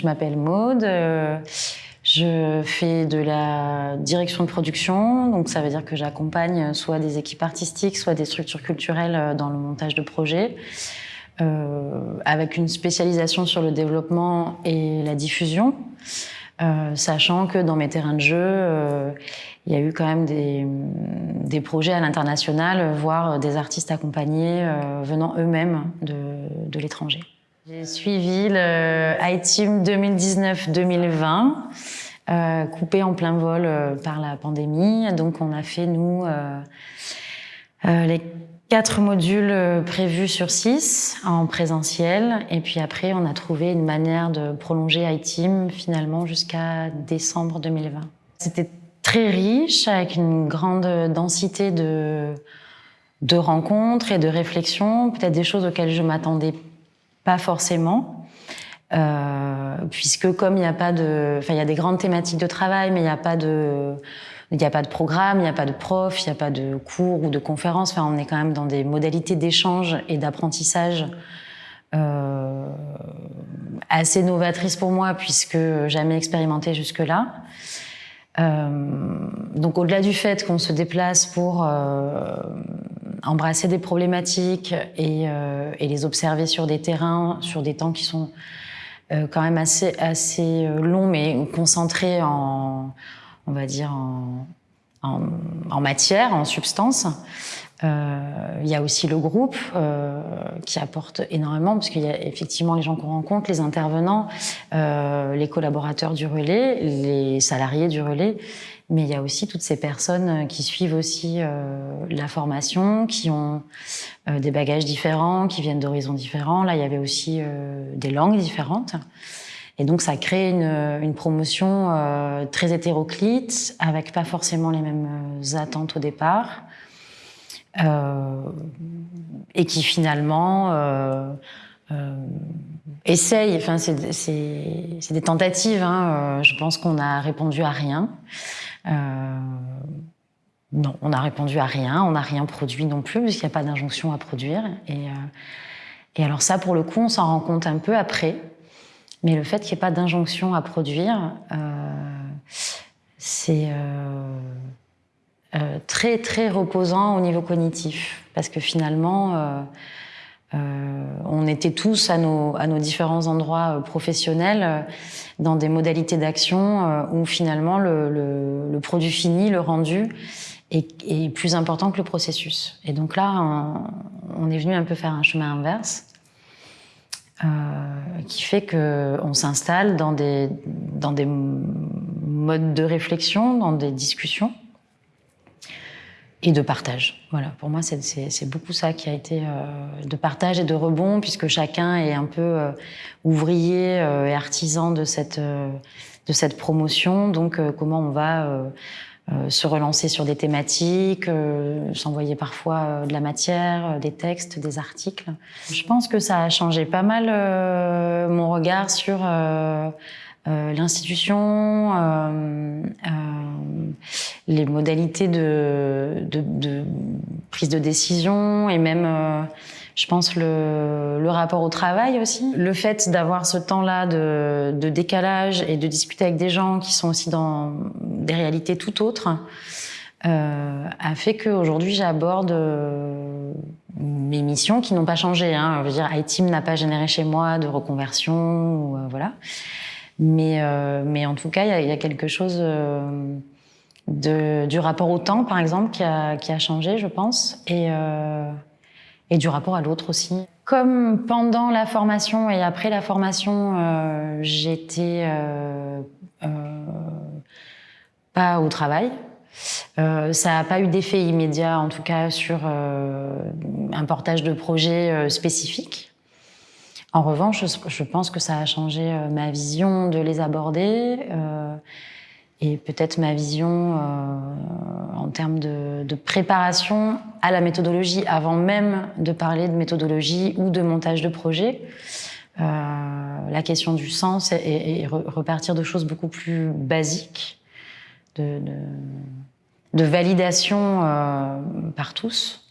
Je m'appelle Maude. euh, je fais de la direction de production, donc ça veut dire que j'accompagne soit des équipes artistiques, soit des structures culturelles euh, dans le montage de projets, euh, avec une spécialisation sur le développement et la diffusion, sachant que dans mes terrains de jeu, il y a eu quand même des, projets à l'international, voire des artistes accompagnés venant eux-mêmes de l'étranger. J'ai suivi le iTeam 2019-2020, euh, coupé en plein vol euh, par la pandémie. Donc on a fait, nous, euh, les quatre modules prévus sur six en présentiel. Et puis après, on a trouvé une manière de prolonger iTeam finalement jusqu'à décembre 2020. C'était très riche, avec une grande densité de, de rencontres et de réflexions, peut-être des choses auxquelles je m'attendais pas forcément, euh, puisque comme il n'y a pas de, enfin il y a des grandes thématiques de travail, mais il n'y a pas de, il n'y a pas de programme, il n'y a pas de prof, il n'y a pas de cours ou de conférences. Enfin, on est quand même dans des modalités d'échange et d'apprentissage euh, assez novatrices pour moi, puisque jamais expérimenté jusque-là. Euh, donc au-delà du fait qu'on se déplace pour euh, embrasser des problématiques et, euh, et, les observer sur des terrains, sur des temps qui sont euh, quand même assez, assez longs, mais concentrés en, on va dire, en, en, en matière, en substance. Euh, il y a aussi le groupe euh, qui apporte énormément parce qu'il y a effectivement les gens qu'on rencontre, les intervenants, euh, les collaborateurs du relais, les salariés du relais, mais il y a aussi toutes ces personnes qui suivent aussi euh, la formation, qui ont euh, des bagages différents, qui viennent d'horizons différents. Là, il y avait aussi euh, des langues différentes. Et donc, ça crée une, promotion euh, très hétéroclite, avec pas forcément les mêmes attentes au départ. Euh, et qui finalement euh, euh, essaye, enfin c'est des tentatives, hein, je pense qu'on a répondu à rien. Non, on a répondu à rien, on n'a rien produit non plus, puisqu'il n'y a pas d'injonction à produire. Et, et alors ça, pour le coup, on s'en rend compte un peu après, mais le fait qu'il n'y ait pas d'injonction à produire, c'est... Euh, très très reposant au niveau cognitif parce que finalement euh, euh, on était tous à nos, à nos différents endroits professionnels dans des modalités d'action où finalement le, le, le, produit fini, le rendu est, est, plus important que le processus. Et donc là, on, on est venu un peu faire un chemin inverse. Euh, qui fait que on s'installe dans des dans des modes de réflexion, dans des discussions et de partage. Voilà, pour moi, c'est beaucoup ça qui a été euh, de partage et de rebond, puisque chacun est un peu euh, ouvrier euh, et artisan de cette, de cette promotion. Donc, comment on va se relancer sur des thématiques, s'envoyer parfois de la matière, des textes, des articles. Je pense que ça a changé pas mal mon regard sur euh, l'institution, euh, euh, les modalités de, de, de, prise de décision et même, euh, je pense, le, le, rapport au travail aussi. Le fait d'avoir ce temps-là de, de, décalage et de discuter avec des gens qui sont aussi dans des réalités tout autres euh, a fait qu'aujourd'hui j'aborde mes missions qui n'ont pas changé. Hein. Je veux dire, iTeam n'a pas généré chez moi de reconversion, ou, voilà. Mais, euh, mais en tout cas, il y, y, a quelque chose euh, de, du rapport au temps, par exemple, qui a, qui a changé, je pense, et, euh, et du rapport à l'autre aussi. Comme pendant la formation et après la formation, euh, j'étais euh, pas au travail, euh, ça n'a pas eu d'effet immédiat, en tout cas, sur euh, un portage de projet euh, spécifique. En revanche, je pense que ça a changé ma vision de les aborder euh, et peut-être ma vision euh, en termes de, de, préparation à la méthodologie avant même de parler de méthodologie ou de montage de projet. Euh, la question du sens et, et, repartir de choses beaucoup plus basiques, de, de, de validation par tous